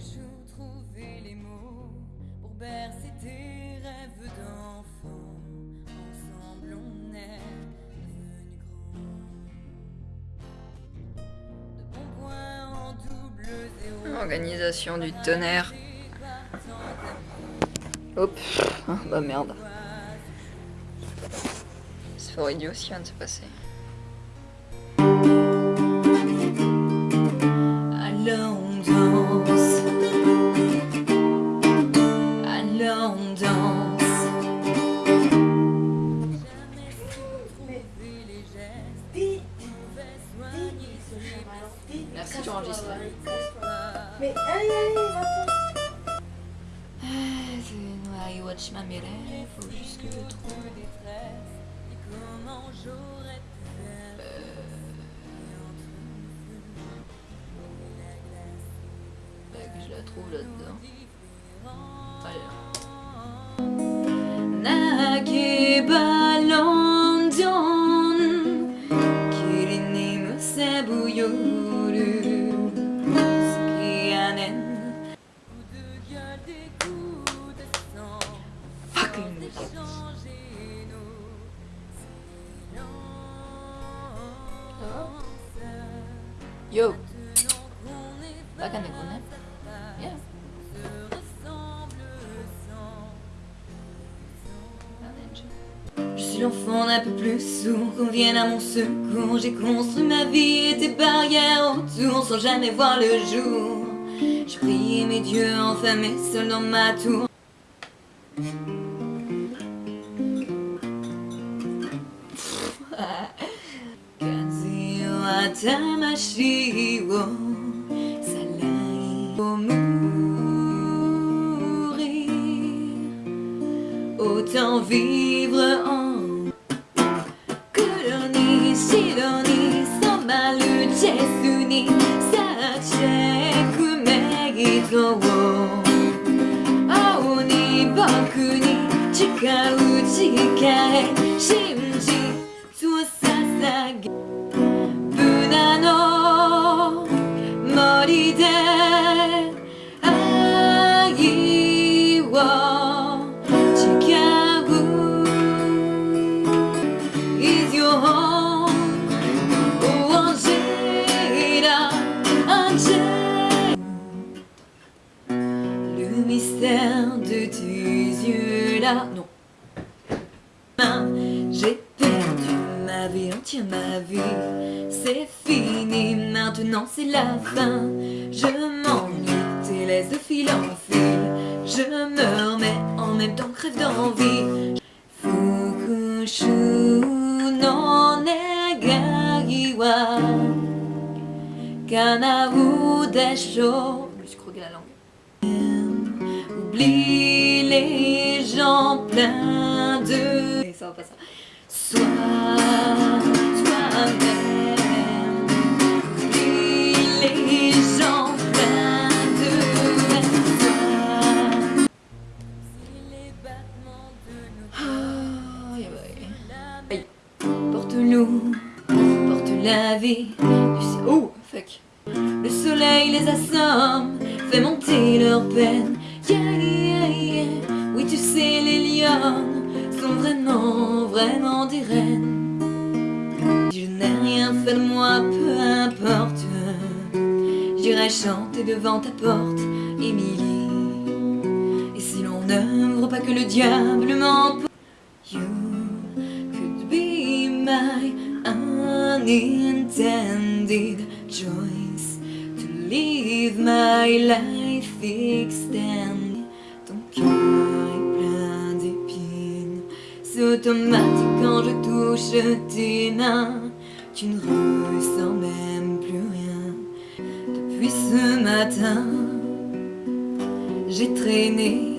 toujours trouver les mots pour bercer tes rêves d'enfant. Ensemble, on est devenus grands. De bons points en double zéro. Organisation du tonnerre. Hop. Ah, bah merde. C'est fort idiot qui vient de se passer. Mais allez, allez, va I watch ma mère, faut juste que je trouve. nous, Bah, que je la trouve là-dedans. Allez. Kirini musebu Fucking Yo, ne connaît. Yeah. Je suis l'enfant d'un peu plus sourd qu'on vienne à mon secours. J'ai construit ma vie et des barrières autour sans jamais voir le jour. Je priais mes dieux enfermés seul dans ma tour. Tamashi wo salai au mourir. Autant vivre en 青に僕に誓う誓い ma vie entière, ma vie. C'est fini, maintenant c'est la fin. Je m'ennuie, tes laisses de fil en fil. Je meurs mais en même temps crève d'envie. Fukushu no negai wa Kanau desho. Je me suis croqué la langue. Oublie les gens pleins de... Et ça va pas ça. Ah. Aïe. Porte la vie. Oh, fuck. Le soleil les assomme, fait monter leur peine. Yeah, yeah, yeah. Oui, tu sais, les lionnes sont vraiment, vraiment des reines. Je n'ai rien fait de moi, peu importe. J'irai chanter devant ta porte, Émilie. Et si l'on n'œuvre pas que le diable m'emporte, you could be my unintended choice to live my life extend. Automatique quand je touche tes mains. Tu ne ressens même plus rien depuis ce matin. J'ai traîné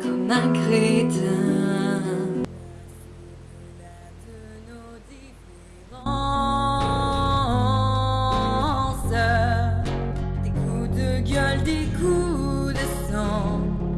comme un crétin